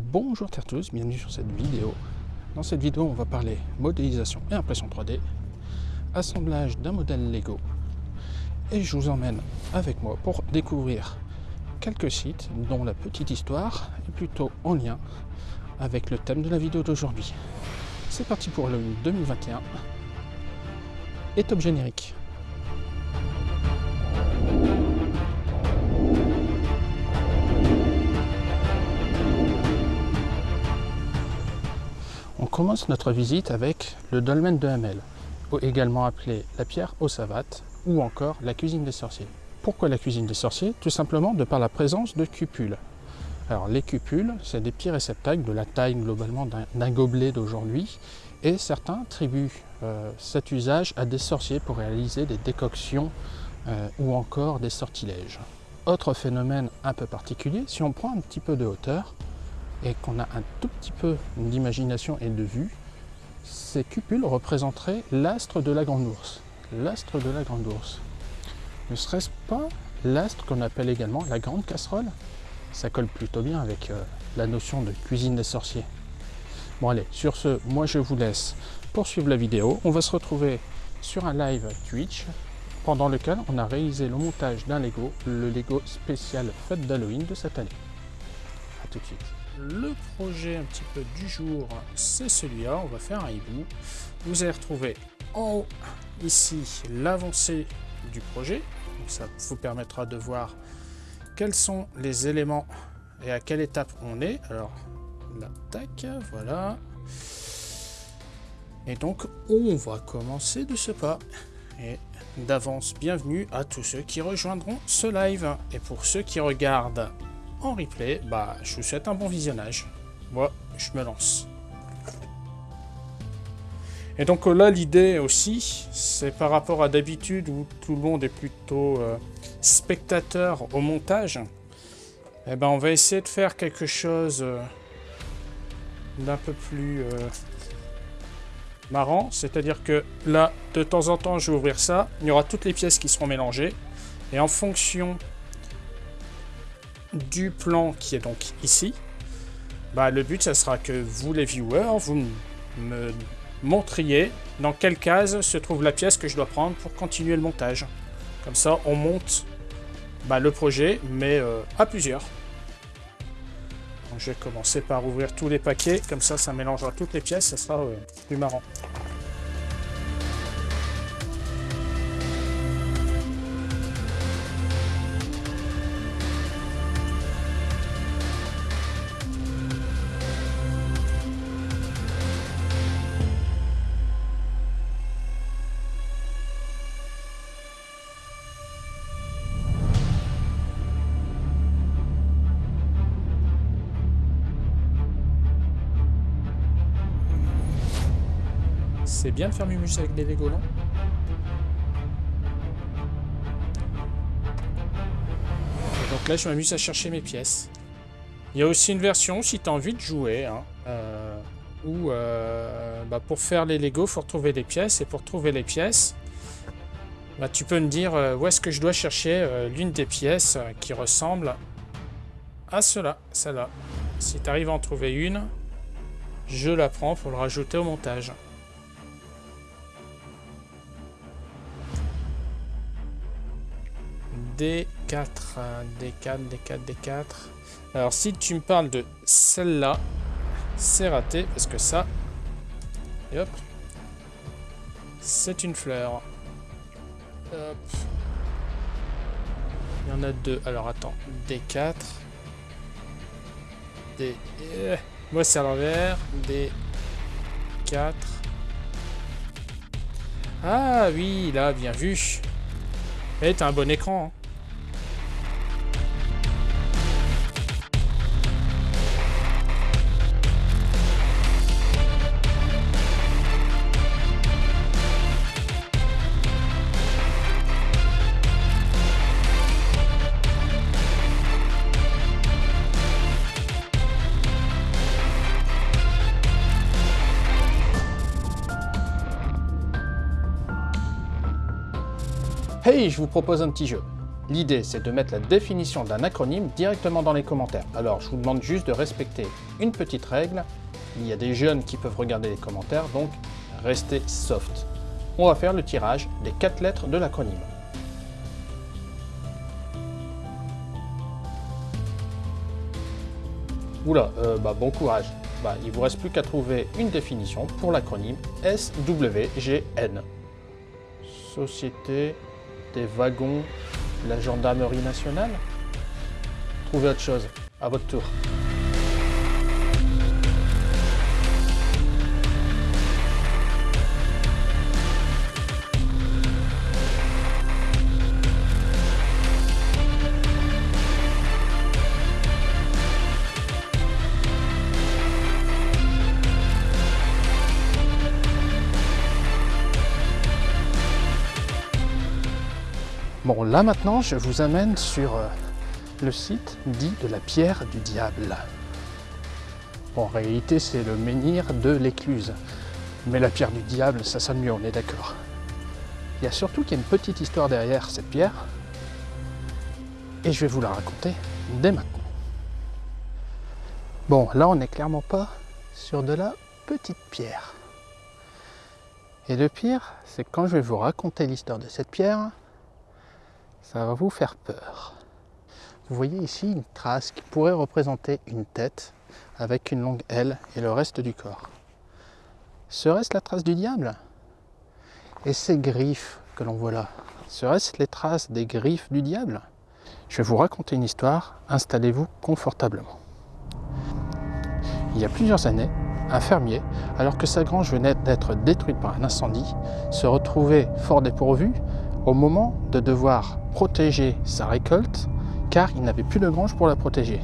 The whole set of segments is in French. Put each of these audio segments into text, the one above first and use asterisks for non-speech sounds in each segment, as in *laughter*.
Bonjour à tous, bienvenue sur cette vidéo. Dans cette vidéo, on va parler modélisation et impression 3D, assemblage d'un modèle Lego, et je vous emmène avec moi pour découvrir quelques sites dont la petite histoire est plutôt en lien avec le thème de la vidéo d'aujourd'hui. C'est parti pour le 2021 et top générique. Commence notre visite avec le dolmen de Hamel, également appelé la pierre aux savates ou encore la cuisine des sorciers. Pourquoi la cuisine des sorciers? Tout simplement de par la présence de cupules. Alors les cupules, c'est des petits réceptacles de la taille globalement d'un gobelet d'aujourd'hui et certains attribuent euh, cet usage à des sorciers pour réaliser des décoctions euh, ou encore des sortilèges. Autre phénomène un peu particulier, si on prend un petit peu de hauteur, et qu'on a un tout petit peu d'imagination et de vue, ces cupules représenteraient l'astre de la grande ours. L'astre de la grande ours. Ne serait-ce pas l'astre qu'on appelle également la grande casserole? Ça colle plutôt bien avec euh, la notion de cuisine des sorciers. Bon allez, sur ce, moi je vous laisse poursuivre la vidéo. On va se retrouver sur un live Twitch pendant lequel on a réalisé le montage d'un Lego, le Lego spécial fête d'Halloween de cette année. A tout de suite le projet un petit peu du jour, c'est celui-là. On va faire un hibou. Vous allez retrouver en haut, ici, l'avancée du projet. ça vous permettra de voir quels sont les éléments et à quelle étape on est. Alors, la tac, voilà. Et donc, on va commencer de ce pas. Et d'avance, bienvenue à tous ceux qui rejoindront ce live. Et pour ceux qui regardent en replay, bah, je vous souhaite un bon visionnage. Moi, je me lance. Et donc là, l'idée aussi, c'est par rapport à d'habitude où tout le monde est plutôt euh, spectateur au montage, eh ben, on va essayer de faire quelque chose euh, d'un peu plus euh, marrant. C'est-à-dire que là, de temps en temps, je vais ouvrir ça. Il y aura toutes les pièces qui seront mélangées. Et en fonction du plan qui est donc ici, bah, le but, ça sera que vous, les viewers, vous me montriez dans quelle case se trouve la pièce que je dois prendre pour continuer le montage. Comme ça, on monte bah, le projet, mais euh, à plusieurs. je vais commencer par ouvrir tous les paquets, comme ça, ça mélangera toutes les pièces, ça sera plus marrant. Bien de faire Mumus avec des Lego, Donc là, je m'amuse à chercher mes pièces. Il y a aussi une version, si tu as envie de jouer, hein, euh, où euh, bah, pour faire les Lego, il faut retrouver les pièces. Et pour trouver les pièces, bah, tu peux me dire euh, où est-ce que je dois chercher l'une des pièces qui ressemble à cela, celle-là. Si tu arrives à en trouver une, je la prends pour le rajouter au montage. D4, D4, D4, D4. Alors si tu me parles de celle-là, c'est raté parce que ça, et hop, c'est une fleur. Hop. Il y en a deux. Alors attends, D4, D... Euh, moi c'est à l'envers, D4. Ah oui, là, bien vu. Eh, t'as un bon écran. Hein. Hey, je vous propose un petit jeu. L'idée, c'est de mettre la définition d'un acronyme directement dans les commentaires. Alors, je vous demande juste de respecter une petite règle. Il y a des jeunes qui peuvent regarder les commentaires, donc restez soft. On va faire le tirage des quatre lettres de l'acronyme. Oula, euh, bah, bon courage. Bah, il vous reste plus qu'à trouver une définition pour l'acronyme SWGN. Société des wagons la gendarmerie nationale Trouvez autre chose, à votre tour. Là maintenant, je vous amène sur euh, le site dit de la pierre du diable. Bon, en réalité, c'est le menhir de l'écluse. Mais la pierre du diable, ça sonne mieux, on est d'accord. Il y a surtout qu'il y a une petite histoire derrière cette pierre. Et je vais vous la raconter dès maintenant. Bon, là, on n'est clairement pas sur de la petite pierre. Et le pire, c'est que quand je vais vous raconter l'histoire de cette pierre, ça va vous faire peur. Vous voyez ici une trace qui pourrait représenter une tête avec une longue aile et le reste du corps. Serait-ce la trace du diable? Et ces griffes que l'on voit là, seraient-ce les traces des griffes du diable? Je vais vous raconter une histoire, installez-vous confortablement. Il y a plusieurs années, un fermier, alors que sa grange venait d'être détruite par un incendie, se retrouvait fort dépourvu au moment de devoir protéger sa récolte, car il n'avait plus de grange pour la protéger.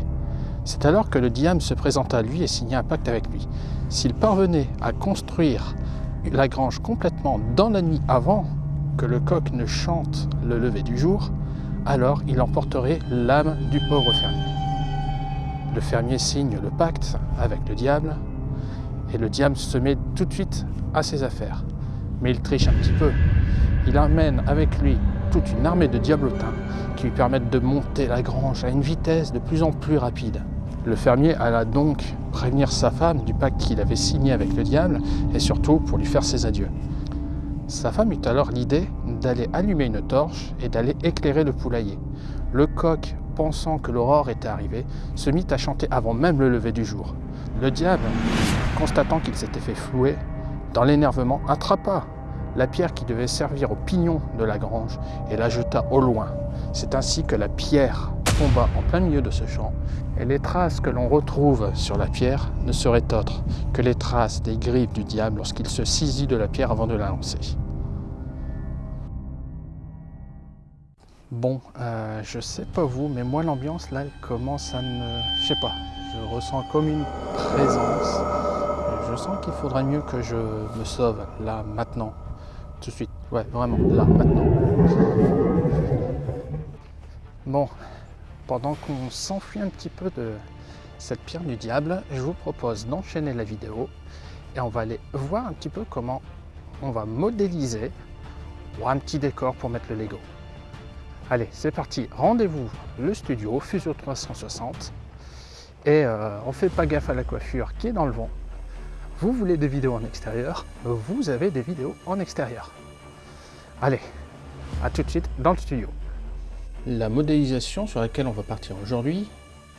C'est alors que le diable se présenta à lui et signa un pacte avec lui. S'il parvenait à construire la grange complètement dans la nuit avant que le coq ne chante le lever du jour, alors il emporterait l'âme du pauvre fermier. Le fermier signe le pacte avec le diable, et le diable se met tout de suite à ses affaires. Mais il triche un petit peu. Il amène avec lui toute une armée de diablotins qui lui permettent de monter la grange à une vitesse de plus en plus rapide. Le fermier alla donc prévenir sa femme du pacte qu'il avait signé avec le diable et surtout pour lui faire ses adieux. Sa femme eut alors l'idée d'aller allumer une torche et d'aller éclairer le poulailler. Le coq, pensant que l'aurore était arrivée, se mit à chanter avant même le lever du jour. Le diable, constatant qu'il s'était fait flouer, dans l'énervement, attrapa la pierre qui devait servir au pignon de la grange et la jeta au loin. C'est ainsi que la pierre tomba en plein milieu de ce champ et les traces que l'on retrouve sur la pierre ne seraient autres que les traces des griffes du diable lorsqu'il se saisit de la pierre avant de la lancer. Bon, euh, je sais pas vous, mais moi l'ambiance là, elle commence à me... Je sais pas, je ressens comme une présence. Je sens qu'il faudrait mieux que je me sauve là, maintenant tout de suite. Ouais, vraiment, là, maintenant. Bon, pendant qu'on s'enfuit un petit peu de cette pierre du diable, je vous propose d'enchaîner la vidéo et on va aller voir un petit peu comment on va modéliser un petit décor pour mettre le Lego. Allez, c'est parti, rendez-vous le studio Fusion 360 et euh, on fait pas gaffe à la coiffure qui est dans le vent vous voulez des vidéos en extérieur, vous avez des vidéos en extérieur. Allez, à tout de suite dans le studio. La modélisation sur laquelle on va partir aujourd'hui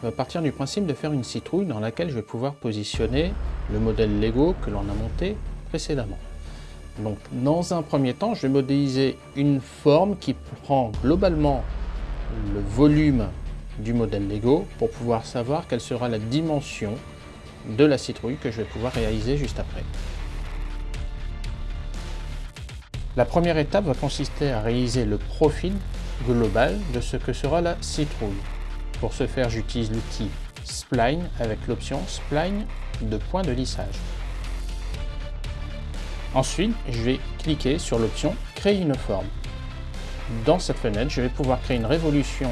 va partir du principe de faire une citrouille dans laquelle je vais pouvoir positionner le modèle Lego que l'on a monté précédemment. Donc dans un premier temps, je vais modéliser une forme qui prend globalement le volume du modèle Lego pour pouvoir savoir quelle sera la dimension de la citrouille que je vais pouvoir réaliser juste après. La première étape va consister à réaliser le profil global de ce que sera la citrouille. Pour ce faire, j'utilise l'outil Spline avec l'option Spline de point de lissage. Ensuite, je vais cliquer sur l'option Créer une forme. Dans cette fenêtre, je vais pouvoir créer une révolution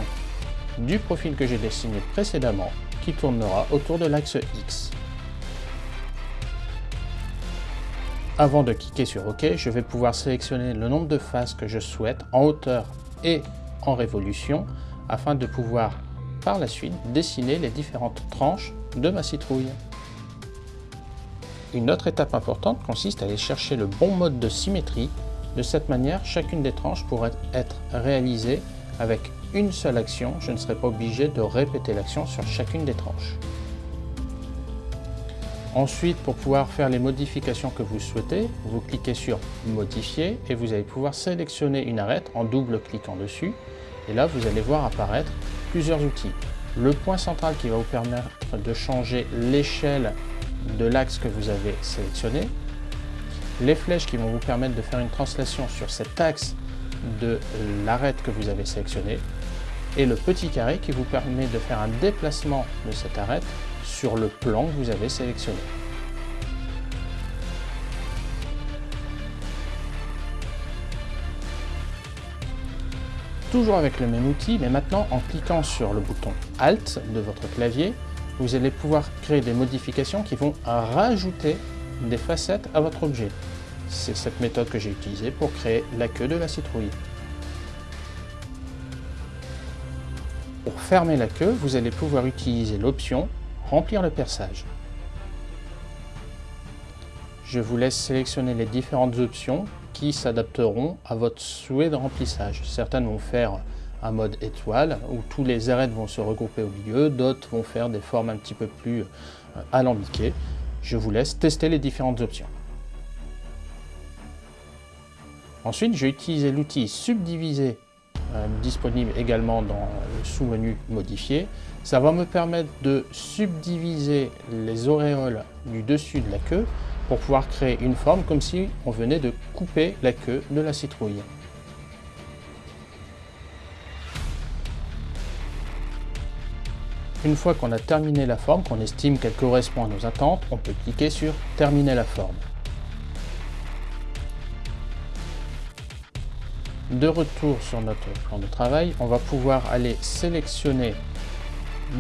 du profil que j'ai dessiné précédemment qui tournera autour de l'axe X. Avant de cliquer sur OK, je vais pouvoir sélectionner le nombre de faces que je souhaite en hauteur et en révolution afin de pouvoir par la suite dessiner les différentes tranches de ma citrouille. Une autre étape importante consiste à aller chercher le bon mode de symétrie. De cette manière, chacune des tranches pourrait être réalisée avec une seule action. Je ne serai pas obligé de répéter l'action sur chacune des tranches. Ensuite, pour pouvoir faire les modifications que vous souhaitez, vous cliquez sur Modifier et vous allez pouvoir sélectionner une arête en double cliquant dessus. Et là, vous allez voir apparaître plusieurs outils. Le point central qui va vous permettre de changer l'échelle de l'axe que vous avez sélectionné. Les flèches qui vont vous permettre de faire une translation sur cet axe de l'arête que vous avez sélectionné. Et le petit carré qui vous permet de faire un déplacement de cette arête sur le plan que vous avez sélectionné. Toujours avec le même outil, mais maintenant en cliquant sur le bouton Alt de votre clavier, vous allez pouvoir créer des modifications qui vont rajouter des facettes à votre objet. C'est cette méthode que j'ai utilisée pour créer la queue de la citrouille. Pour fermer la queue, vous allez pouvoir utiliser l'option Remplir le perçage. Je vous laisse sélectionner les différentes options qui s'adapteront à votre souhait de remplissage. Certaines vont faire un mode étoile où tous les arêtes vont se regrouper au milieu, d'autres vont faire des formes un petit peu plus euh, alambiquées. Je vous laisse tester les différentes options. Ensuite, j'ai utilisé l'outil subdiviser disponible également dans le sous-menu modifier. Ça va me permettre de subdiviser les auréoles du dessus de la queue pour pouvoir créer une forme comme si on venait de couper la queue de la citrouille. Une fois qu'on a terminé la forme, qu'on estime qu'elle correspond à nos attentes, on peut cliquer sur « Terminer la forme ». De retour sur notre plan de travail, on va pouvoir aller sélectionner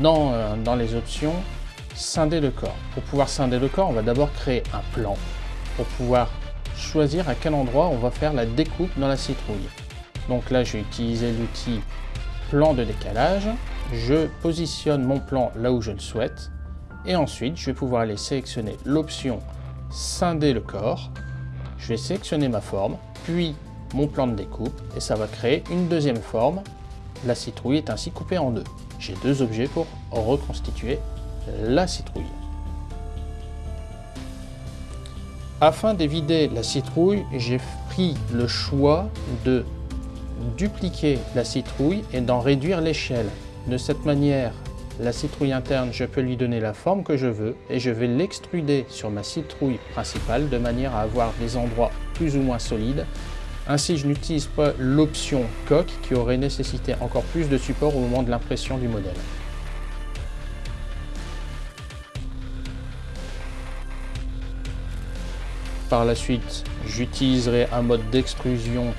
dans, euh, dans les options scinder le corps. Pour pouvoir scinder le corps, on va d'abord créer un plan pour pouvoir choisir à quel endroit on va faire la découpe dans la citrouille. Donc là, je vais utiliser l'outil plan de décalage. Je positionne mon plan là où je le souhaite. Et ensuite, je vais pouvoir aller sélectionner l'option scinder le corps. Je vais sélectionner ma forme, puis mon plan de découpe, et ça va créer une deuxième forme. La citrouille est ainsi coupée en deux. J'ai deux objets pour reconstituer la citrouille. Afin d'éviter la citrouille, j'ai pris le choix de dupliquer la citrouille et d'en réduire l'échelle. De cette manière, la citrouille interne, je peux lui donner la forme que je veux et je vais l'extruder sur ma citrouille principale de manière à avoir des endroits plus ou moins solides. Ainsi, je n'utilise pas l'option coque qui aurait nécessité encore plus de support au moment de l'impression du modèle. Par la suite, j'utiliserai un mode d'extrusion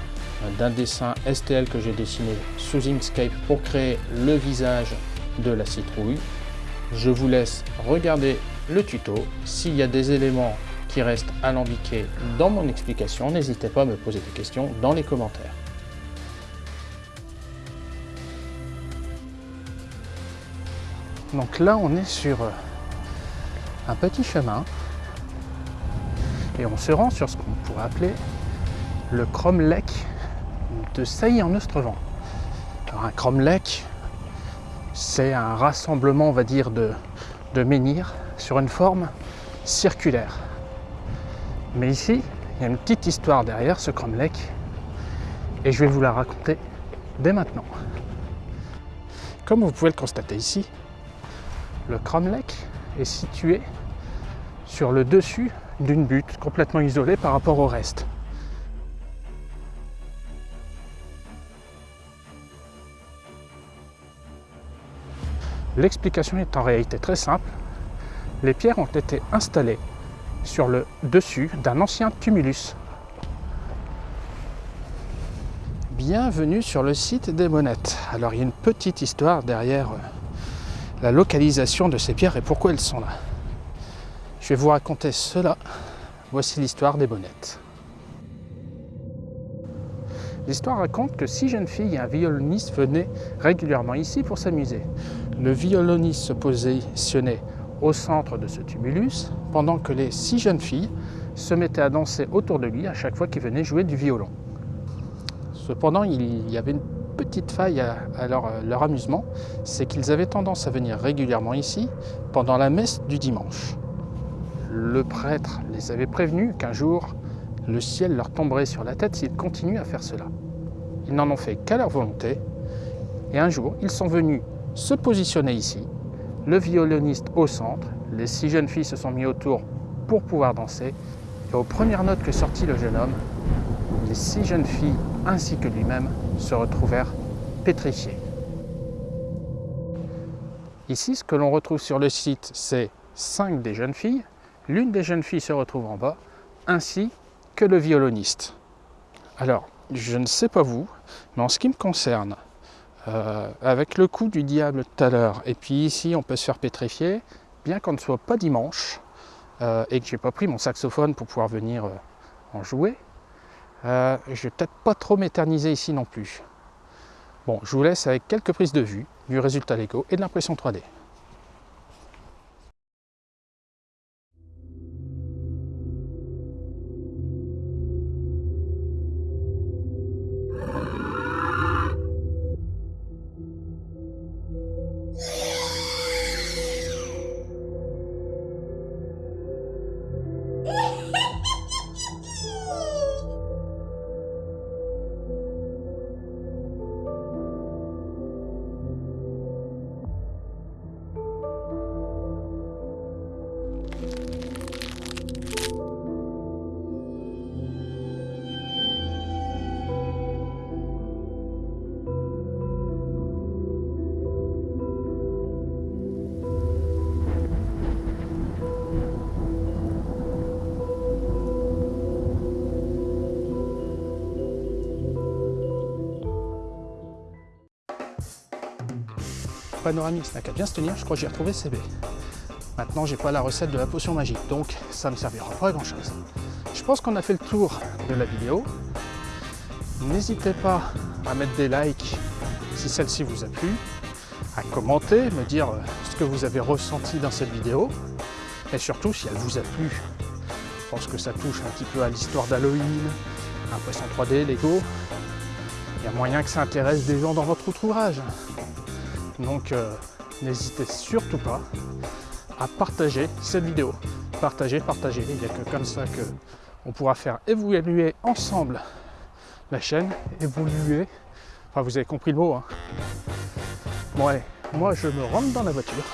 d'un dessin STL que j'ai dessiné sous Inkscape pour créer le visage de la citrouille. Je vous laisse regarder le tuto. S'il y a des éléments qui restent alambiqués dans mon explication, n'hésitez pas à me poser des questions dans les commentaires. Donc là, on est sur un petit chemin et on se rend sur ce qu'on pourrait appeler le cromlech de Sailly en Ostrevent. Un cromlech, c'est un rassemblement, on va dire, de menhirs sur une forme circulaire. Mais ici, il y a une petite histoire derrière ce cromlech et je vais vous la raconter dès maintenant. Comme vous pouvez le constater ici, le cromlech est situé sur le dessus d'une butte complètement isolée par rapport au reste. L'explication est en réalité très simple. Les pierres ont été installées sur le dessus d'un ancien tumulus. Bienvenue sur le site des Monettes. Alors il y a une petite histoire derrière euh, la localisation de ces pierres et pourquoi elles sont là. Je vais vous raconter cela. Voici l'histoire des bonnettes. L'histoire raconte que six jeunes filles et un violoniste venaient régulièrement ici pour s'amuser. Le violoniste se positionnait au centre de ce tumulus, pendant que les six jeunes filles se mettaient à danser autour de lui à chaque fois qu'il venait jouer du violon. Cependant, il y avait une petite faille à, leur, leur amusement, c'est qu'ils avaient tendance à venir régulièrement ici pendant la messe du dimanche. Le prêtre les avait prévenus qu'un jour, le ciel leur tomberait sur la tête s'ils continuent à faire cela. Ils n'en ont fait qu'à leur volonté, et un jour, ils sont venus se positionner ici, le violoniste au centre, les six jeunes filles se sont mis autour pour pouvoir danser, et aux premières notes que sortit le jeune homme, les six jeunes filles ainsi que lui-même se retrouvèrent pétrifiés. Ici, ce que l'on retrouve sur le site, c'est cinq des jeunes filles. L'une des jeunes filles se retrouve en bas, ainsi que le violoniste. Alors, je ne sais pas vous, mais en ce qui me concerne, euh, avec le coup du diable tout à l'heure, et puis ici on peut se faire pétrifier, bien qu'on ne soit pas dimanche, euh, et que j'ai pas pris mon saxophone pour pouvoir venir euh, en jouer, je vais peut-être pas trop m'éterniser ici non plus. Bon, je vous laisse avec quelques prises de vue du résultat Lego et de l'impression 3D. Panoramix n'a qu'à bien se tenir, je crois que j'ai retrouvé CB. Maintenant, j'ai pas la recette de la potion magique, donc ça ne servira pas à grand chose. Je pense qu'on a fait le tour de la vidéo. N'hésitez pas à mettre des likes si celle-ci vous a plu, à commenter, me dire ce que vous avez ressenti dans cette vidéo, et surtout si elle vous a plu. Je pense que ça touche un petit peu à l'histoire d'Halloween, impression 3D, Lego. Il y a moyen que ça intéresse des gens dans votre ouvrage. Donc euh, n'hésitez surtout pas à partager cette vidéo. Partager, partager. Il n'y a que comme ça que on pourra faire évoluer ensemble la chaîne, évoluer. Enfin, vous avez compris le mot. Hein. Bon allez, moi je me rentre dans la voiture.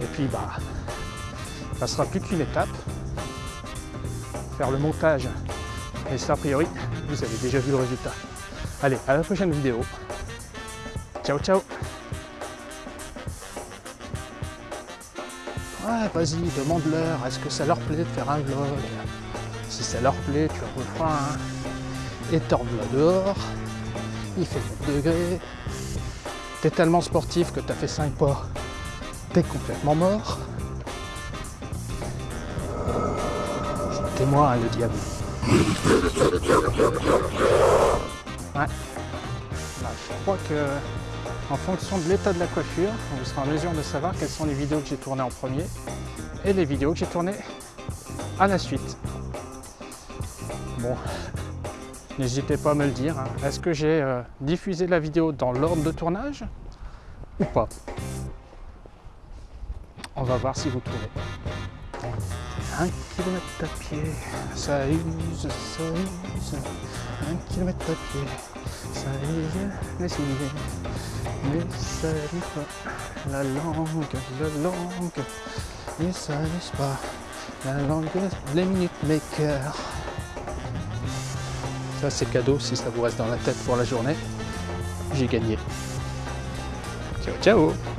Et puis bah, ça sera plus qu'une étape. Faire le montage. Et ça, a priori, vous avez déjà vu le résultat. Allez, à la prochaine vidéo. Ciao, ciao Ouais, vas-y, demande-leur, est-ce que ça leur plaît de faire un vlog Si ça leur plaît, tu reprends un étorbe là dehors, il fait 9 degrés, t'es tellement sportif que t'as fait 5 pas, t'es complètement mort. C'est moi le diable. Ouais. Bah, je crois que en fonction de l'état de la coiffure, vous serez en mesure de savoir quelles sont les vidéos que j'ai tournées en premier et les vidéos que j'ai tournées à la suite. Bon, *laughs* n'hésitez pas à me le dire. Hein. Est-ce que j'ai euh, diffusé la vidéo dans l'ordre de tournage ou pas? On va voir si vous trouvez. Un kilomètre à pied, ça use, ça use. Un kilomètre à pied, use, mais ça pas la langue, la langue, et ça pas la langue, les minutes maker. Ça c'est cadeau si ça vous reste dans la tête pour la journée. J'ai gagné. Ciao ciao